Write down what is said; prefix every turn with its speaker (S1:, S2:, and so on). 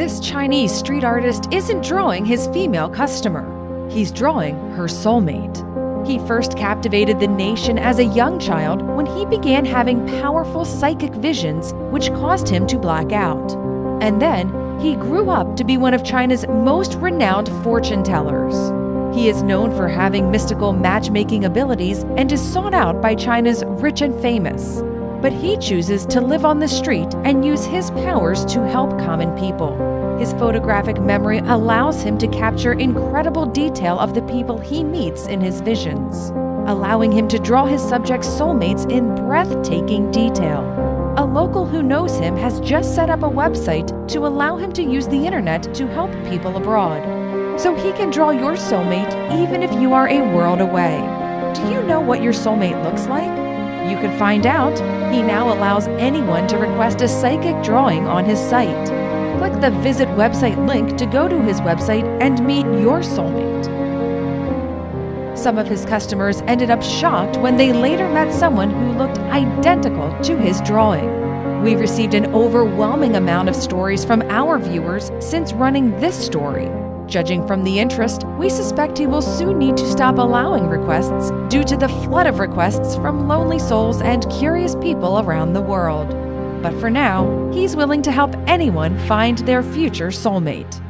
S1: This Chinese street artist isn't drawing his female customer, he's drawing her soulmate. He first captivated the nation as a young child when he began having powerful psychic visions, which caused him to black out. And then he grew up to be one of China's most renowned fortune tellers. He is known for having mystical matchmaking abilities and is sought out by China's rich and famous. But he chooses to live on the street and use his powers to help common people. His photographic memory allows him to capture incredible detail of the people he meets in his visions, allowing him to draw his subjects' soulmates in breathtaking detail. A local who knows him has just set up a website to allow him to use the internet to help people abroad. So he can draw your soulmate even if you are a world away. Do you know what your soulmate looks like? You can find out. He now allows anyone to request a psychic drawing on his site. Click the Visit website link to go to his website and meet your soulmate. Some of his customers ended up shocked when they later met someone who looked identical to his drawing. We received an overwhelming amount of stories from our viewers since running this story. Judging from the interest, we suspect he will soon need to stop allowing requests due to the flood of requests from lonely souls and curious people around the world. But for now, he's willing to help anyone find their future soulmate.